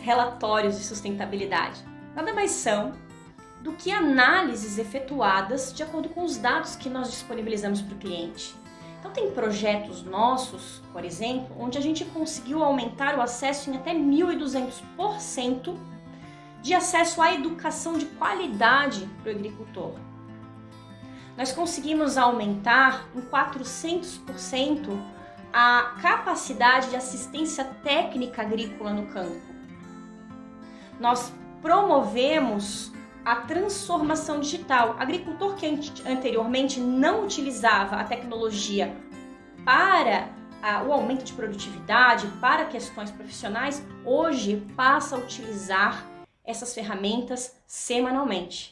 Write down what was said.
relatórios de sustentabilidade? Nada mais são do que análises efetuadas de acordo com os dados que nós disponibilizamos para o cliente. Então tem projetos nossos, por exemplo, onde a gente conseguiu aumentar o acesso em até 1.200% de acesso à educação de qualidade para o agricultor. Nós conseguimos aumentar em 400% a capacidade de assistência técnica agrícola no campo. Nós promovemos a transformação digital. Agricultor que anteriormente não utilizava a tecnologia para o aumento de produtividade, para questões profissionais, hoje passa a utilizar essas ferramentas semanalmente.